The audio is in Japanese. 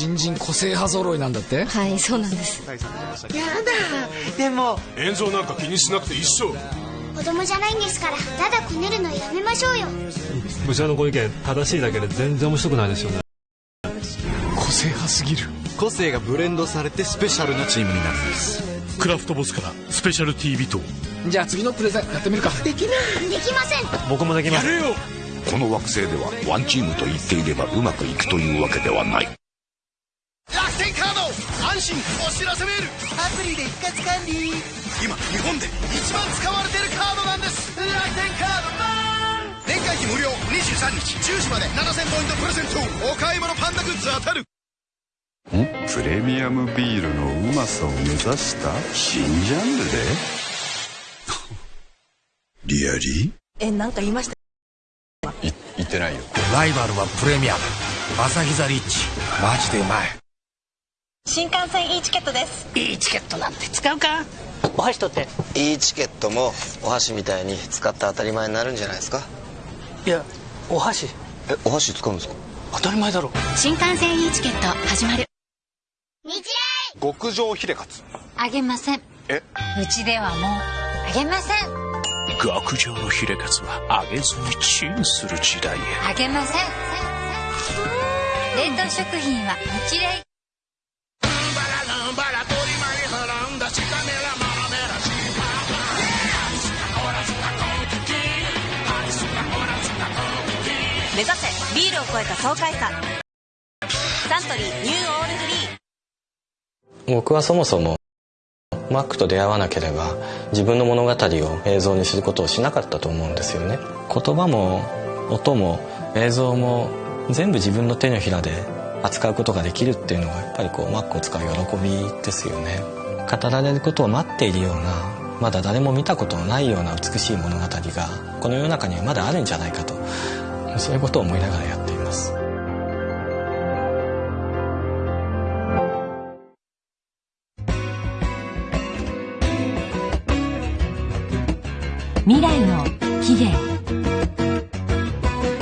新人個性派揃いなんだって？はいそうなんです。やだでも炎上なんか気にしなくて一緒。子供じゃないんですからただこねるのやめましょうよ。部長のご意見正しいだけで全然面白くないですよね。個性派すぎる。個性がブレンドされてスペシャルなチームになるんです。クラフトボスからスペシャルティービト。じゃあ次のプレゼンやってみるか。できません。僕もできます。やれよ。この惑星ではワンチームと言っていればうまくいくというわけではない楽天カード安心お知らせメール。アプリで一括管理。今日本で一番使われてるカードなんです。楽天カードマン！年会費無料。23日10時まで。7000ポイントプレゼント。お買い物パンダグッズ当たる。プレミアムビールのうまさを目指した？新ジャンルで？リアリえなんか言いました？い言ってないよ。ライバルはプレミアム。アサヒザリッチ。マジでうまい新幹線 E チケットです。いいチケットなんて使うか？お箸取って。いいチケットもお箸みたいに使って当たり前になるんじゃないですか？いやお箸。えお箸使うんですか？当たり前だろ。新幹線 E チケット始まる。日極上ヒレカツ。あげません。え？うちではもうあげません。極上のヒレカツは揚げずにチンする時代へ。あげません。冷凍食品は日霊目指せ。ビールを超えた爽快さサントリーニューオールフリー。僕はそもそもマックと出会わなければ自分の物語を映像にすることをしなかったと思うんですよね。言葉も音も映像も全部自分の手のひらで扱うことができるっていうのがやっぱりこうマックを使う喜びですよね。語られることを待っているようなまだ誰も見たことのないような美しい物語がこの世の中にはまだあるんじゃないかと。そういうことを思いながらやっています。未来の起源。